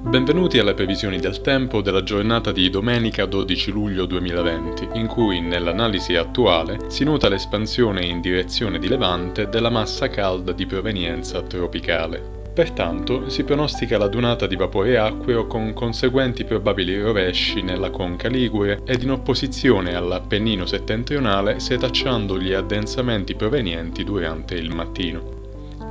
Benvenuti alle previsioni del tempo della giornata di domenica 12 luglio 2020, in cui nell'analisi attuale si nota l'espansione in direzione di levante della massa calda di provenienza tropicale. Pertanto si pronostica la dunata di vapore acqueo con conseguenti probabili rovesci nella conca ligure ed in opposizione all'Appennino settentrionale setacciando gli addensamenti provenienti durante il mattino.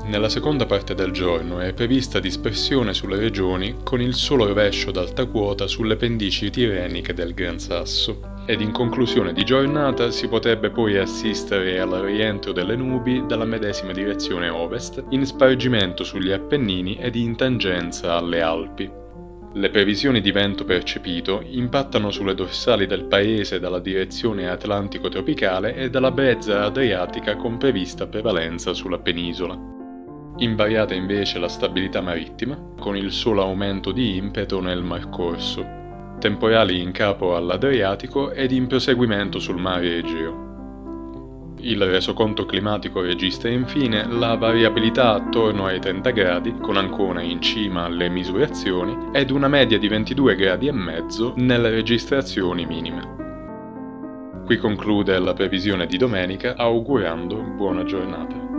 Nella seconda parte del giorno è prevista dispersione sulle regioni con il solo rovescio d'alta quota sulle pendici tirreniche del Gran Sasso. Ed in conclusione di giornata si potrebbe poi assistere al rientro delle nubi dalla medesima direzione ovest, in spargimento sugli Appennini ed in tangenza alle Alpi. Le previsioni di vento percepito impattano sulle dorsali del paese dalla direzione atlantico-tropicale e dalla brezza adriatica con prevista prevalenza sulla penisola. Invariata invece la stabilità marittima, con il solo aumento di impeto nel Mar Corso, temporali in capo all'Adriatico ed in proseguimento sul mare Egeo. Il resoconto climatico registra infine la variabilità attorno ai 30 gradi, con Ancona in cima alle misurazioni, ed una media di 22 gradi e mezzo nelle registrazioni minime. Qui conclude la previsione di domenica augurando buona giornata.